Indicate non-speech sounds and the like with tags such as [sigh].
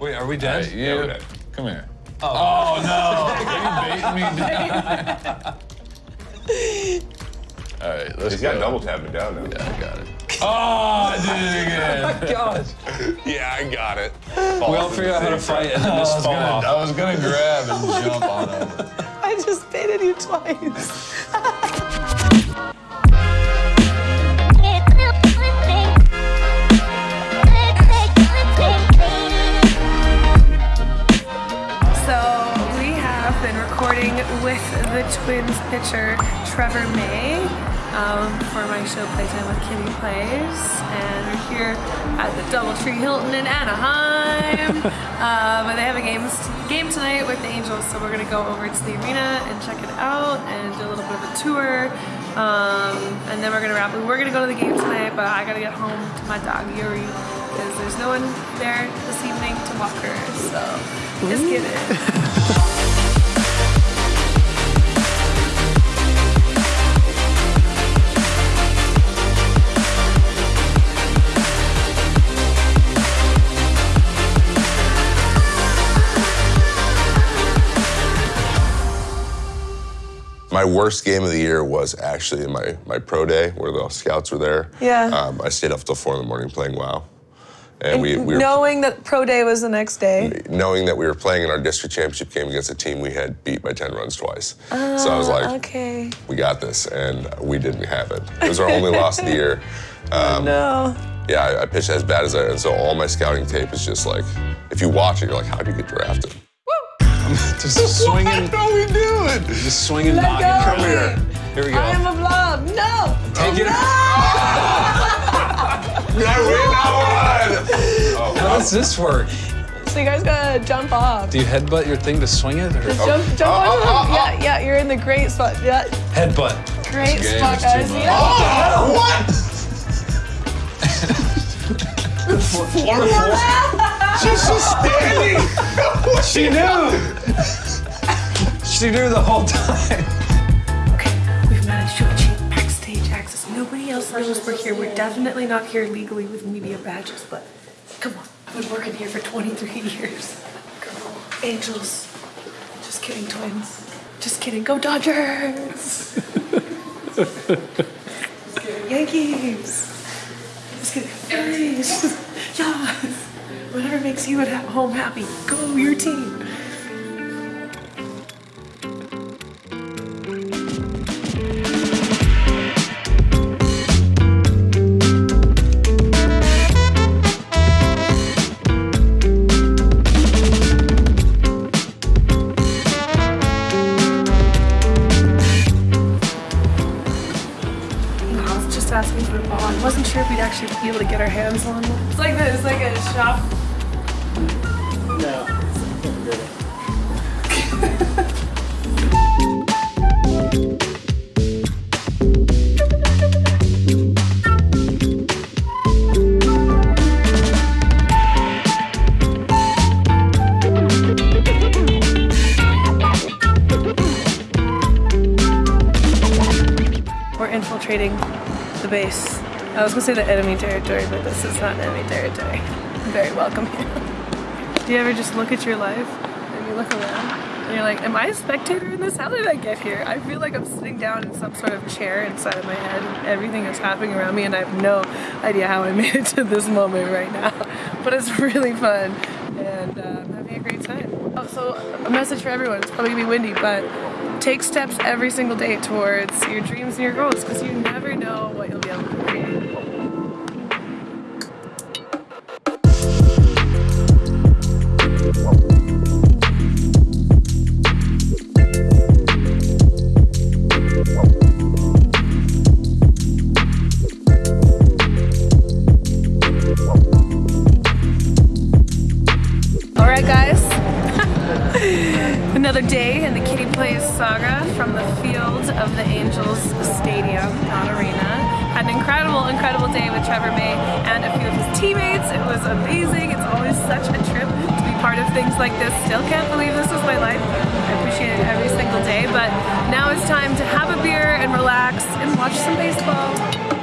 Wait, are we dead? Hey, Yeah, we're dead. come here. Oh. oh, no! Are you baiting me down? [laughs] All right, let's He's go. got double tap it down now. Yeah, I got it. Oh, [laughs] I did it oh again. Gosh. Yeah, I got it. We all figure out how to fight and then I was, gonna. I was gonna grab and jump on him. [laughs] I just baited you twice. With the Twins pitcher Trevor May um, for my show Playtime with Kitty Plays, and we're here at the DoubleTree Hilton in Anaheim. [laughs] uh, but they have a game game tonight with the Angels, so we're gonna go over to the arena and check it out and do a little bit of a tour. Um, and then we're gonna wrap. We're gonna go to the game tonight, but I gotta get home to my dog Yuri because there's no one there this evening to walk her. So just kidding. [laughs] My worst game of the year was actually my, my pro day where the scouts were there. Yeah. Um, I stayed up till four in the morning playing WoW. And we, we were Knowing that pro day was the next day. knowing that we were playing in our district championship game against a team we had beat by 10 runs twice. so I was like, Okay. we got this, and we didn't have it. It was our only [laughs] loss of the year. Um, No. Yeah, I, I pitched as bad as I, and so all my scouting tape is just like, if you watch it, you're like, how do you get drafted? [laughs] Just swinging, What are we doing? just swinging, Let knocking. go. Come here. Here we go. I am a blob. No. Oh, Take it. I [laughs] win that one! Oh, [laughs] how does this work? So you guys gotta jump off. Do you headbutt your thing to swing it, or Just jump, jump Oh, oh, them. Oh, oh, Yeah, yeah, you're in the great spot. Yeah, headbutt? great game spot, guys. Yeah. Oh, what? She's just standing. She knew. she knew the whole time. Okay, we've managed to achieve backstage access. Nobody else knows we're here. We're definitely not here legally with media badges, but come on. I've been working here for 23 years. On. Angels. Just kidding, twins. Just kidding. Go Dodgers! Just [laughs] kidding. Yankees! Just kidding. Phillies! [laughs] Whatever makes you at home happy. Go your team! Just asking for a ball. I wasn't sure if we'd actually be able to get our hands on one. It's like this, it's like a shop. We're infiltrating the base. I was gonna say the enemy territory, but this is not enemy territory. I'm very welcome here. [laughs] Do you ever just look at your life and you look around and you're like, am I a spectator in this? How did I get here? I feel like I'm sitting down in some sort of chair inside of my head and everything is happening around me and I have no idea how I [laughs] made it to this moment right now. [laughs] But it's really fun and uh, I'm having a great time. Oh, so a message for everyone. It's probably gonna be windy, but take steps every single day towards your dreams and your goals because you never know what you'll be able to create. Kitty Plays saga from the field of the Angels Stadium, not arena. Had an incredible, incredible day with Trevor May and a few of his teammates. It was amazing. It's always such a trip to be part of things like this. Still can't believe this is my life. I appreciate it every single day, but now it's time to have a beer and relax and watch some baseball.